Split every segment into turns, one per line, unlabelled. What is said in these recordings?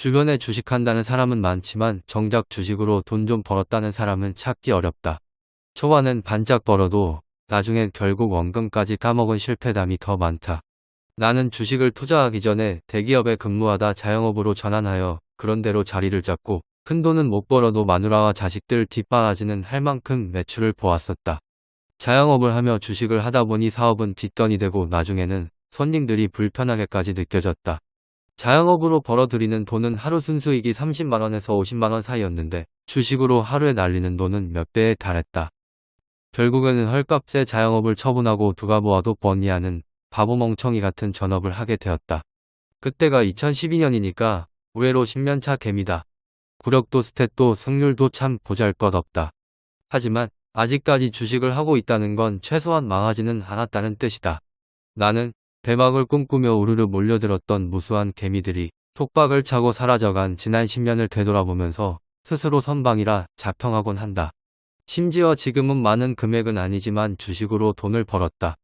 주변에 주식한다는 사람은 많지만 정작 주식으로 돈 좀 벌었다는 사람은 찾기 어렵다. 초반엔 반짝 벌어도 나중엔 결국 원금까지 까먹은 실패담이 더 많다. 나는 주식을 투자하기 전에 대기업에 근무하다 자영업으로 전환하여 그런대로 자리를 잡고 큰 돈은 못 벌어도 마누라와 자식들 뒷바라지는 할 만큼 매출을 보았었다. 자영업을 하며 주식을 하다 보니 사업은 뒷돈이 되고 나중에는 손님들이 불편하게까지 느껴졌다. 자영업으로 벌어들이는 돈은 하루 순수익이 30만원에서 50만원 사이였는데 주식으로 하루에 날리는 돈은 몇 배에 달했다. 결국에는 헐값에 자영업을 처분하고 누가 보아도 뻔히하는 바보 멍청이 같은 전업을 하게 되었다. 그때가 2012년이니까 의외로 10년차 개미다. 구력도 스탯도 승률도 참 보잘것없다. 하지만 아직까지 주식을 하고 있다는 건 최소한 망하지는 않았다는 뜻이다. 나는 대박을 꿈꾸며 우르르 몰려들었던 무수한 개미들이 톡박을 차고 사라져간 지난 10년을 되돌아보면서 스스로 선방이라 자평하곤 한다. 심지어 지금은 많은 금액은 아니지만 주식으로 돈을 벌었다.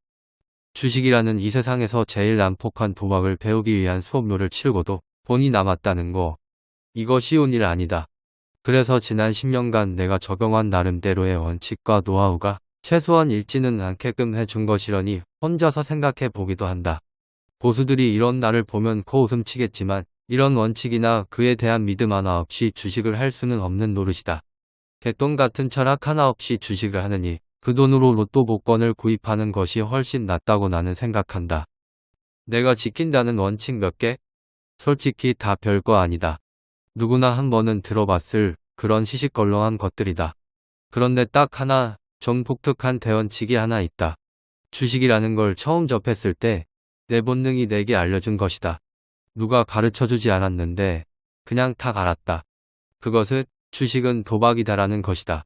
주식이라는 이 세상에서 제일 난폭한 도박을 배우기 위한 수업료를 치르고도 돈이 남았다는 거. 이거 쉬운 일 아니다. 그래서 지난 10년간 내가 적용한 나름대로의 원칙과 노하우가 최소한 잃지는 않게끔 해준 것이려니 혼자서 생각해 보기도 한다. 보수들이 이런 나를 보면 코웃음 치겠지만 이런 원칙이나 그에 대한 믿음 하나 없이 주식을 할 수는 없는 노릇이다. 개똥 같은 철학 하나 없이 주식을 하느니 그 돈으로 로또 복권을 구입하는 것이 훨씬 낫다고 나는 생각한다. 내가 지킨다는 원칙 몇 개? 솔직히 다 별거 아니다. 누구나 한 번은 들어봤을 그런 시시껄렁한 것들이다. 그런데 딱 하나 좀 독특한 대원칙이 하나 있다. 주식이라는 걸 처음 접했을 때 내 본능이 내게 알려준 것이다. 누가 가르쳐주지 않았는데 그냥 탁 알았다. 그것은 주식은 도박이다라는 것이다.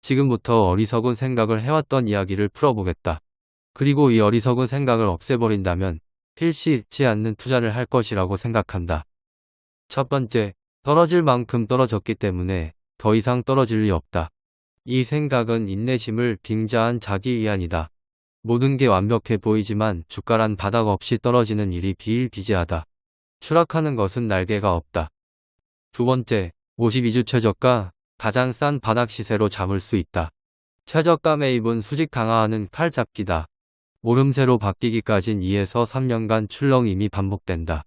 지금부터 어리석은 생각을 해왔던 이야기를 풀어보겠다. 그리고 이 어리석은 생각을 없애버린다면 필시 잃지 않는 투자를 할 것이라고 생각한다. 첫 번째, 떨어질 만큼 떨어졌기 때문에 더 이상 떨어질 리 없다. 이 생각은 인내심을 빙자한 자기이한이다. 모든 게 완벽해 보이지만 주가란 바닥 없이 떨어지는 일이 비일비재하다. 추락하는 것은 날개가 없다. 두 번째, 52주 최저가 가장 싼 바닥 시세로 잡을 수 있다. 최저가 매입은 수직 강화하는 팔잡기다. 모름새로 바뀌기까진 2에서 3년간 출렁임이 반복된다.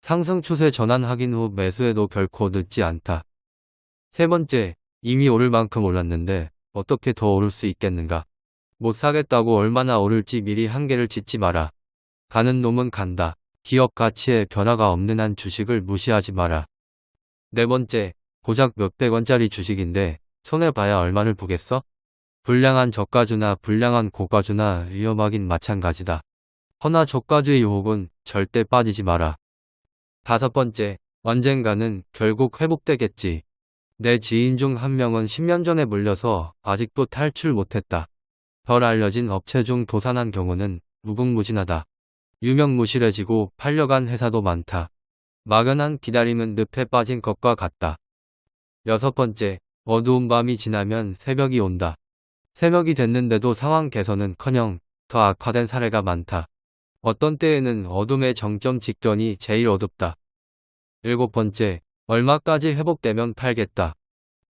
상승 추세 전환 확인 후 매수해도 결코 늦지 않다. 세 번째, 이미 오를 만큼 올랐는데 어떻게 더 오를 수 있겠는가? 못 사겠다고 얼마나 오를지 미리 한계를 짓지 마라. 가는 놈은 간다. 기업 가치에 변화가 없는 한 주식을 무시하지 마라. 네 번째, 고작 몇백 원짜리 주식인데 손해봐야 얼마를 보겠어? 불량한 저가주나 불량한 고가주나 위험하긴 마찬가지다. 허나 저가주의 유혹은 절대 빠지지 마라. 다섯 번째, 언젠가는 결국 회복되겠지. 내 지인 중 한 명은 10년 전에 물려서 아직도 탈출 못했다. 덜 알려진 업체 중 도산한 경우는 무궁무진하다. 유명무실해지고 팔려간 회사도 많다. 막연한 기다림은 늪에 빠진 것과 같다. 여섯 번째, 어두운 밤이 지나면 새벽이 온다. 새벽이 됐는데도 상황 개선은커녕 더 악화된 사례가 많다. 어떤 때에는 어둠의 정점 직전이 제일 어둡다. 일곱 번째, 얼마까지 회복되면 팔겠다.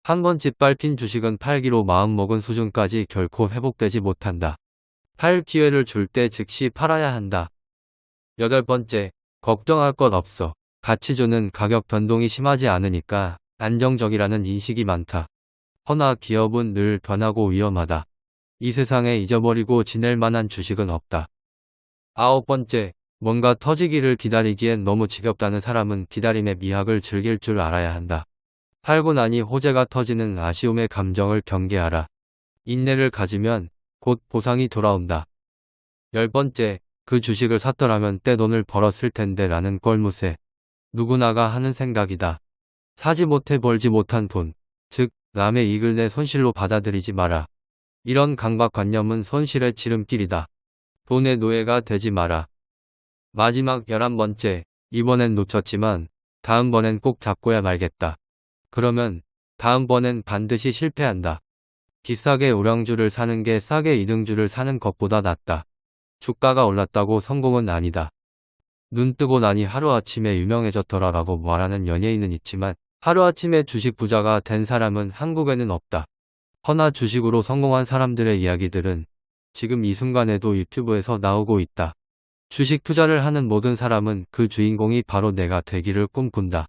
한 번 짓밟힌 주식은 팔기로 마음먹은 수준까지 결코 회복되지 못한다. 팔 기회를 줄 때 즉시 팔아야 한다. 여덟 번째, 걱정할 것 없어. 가치주는 가격 변동이 심하지 않으니까 안정적이라는 인식이 많다. 허나 기업은 늘 변하고 위험하다. 이 세상에 잊어버리고 지낼 만한 주식은 없다. 아홉 번째, 뭔가 터지기를 기다리기엔 너무 지겹다는 사람은 기다림의 미학을 즐길 줄 알아야 한다. 팔고 나니 호재가 터지는 아쉬움의 감정을 경계하라. 인내를 가지면 곧 보상이 돌아온다. 열 번째, 그 주식을 샀더라면 떼돈을 벌었을 텐데 라는 꼴무새. 누구나가 하는 생각이다. 사지 못해 벌지 못한 돈, 즉 남의 이익을 내 손실로 받아들이지 마라. 이런 강박관념은 손실의 지름길이다. 돈의 노예가 되지 마라. 마지막 열한 번째, 이번엔 놓쳤지만 다음번엔 꼭 잡고야 말겠다. 그러면 다음번엔 반드시 실패한다. 비싸게 우량주를 사는 게 싸게 이등주를 사는 것보다 낫다. 주가가 올랐다고 성공은 아니다. 눈 뜨고 나니 하루아침에 유명해졌더라라고 말하는 연예인은 있지만 하루아침에 주식 부자가 된 사람은 한국에는 없다. 허나 주식으로 성공한 사람들의 이야기들은 지금 이 순간에도 유튜브에서 나오고 있다. 주식 투자를 하는 모든 사람은 그 주인공이 바로 내가 되기를 꿈꾼다.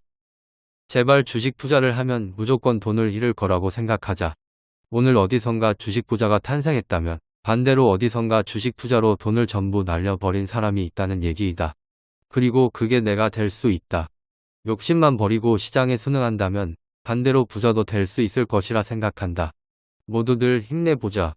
제발 주식 투자를 하면 무조건 돈을 잃을 거라고 생각하자. 오늘 어디선가 주식 부자가 탄생했다면 반대로 어디선가 주식 투자로 돈을 전부 날려버린 사람이 있다는 얘기이다. 그리고 그게 내가 될 수 있다. 욕심만 버리고 시장에 순응한다면 반대로 부자도 될 수 있을 것이라 생각한다. 모두들 힘내보자.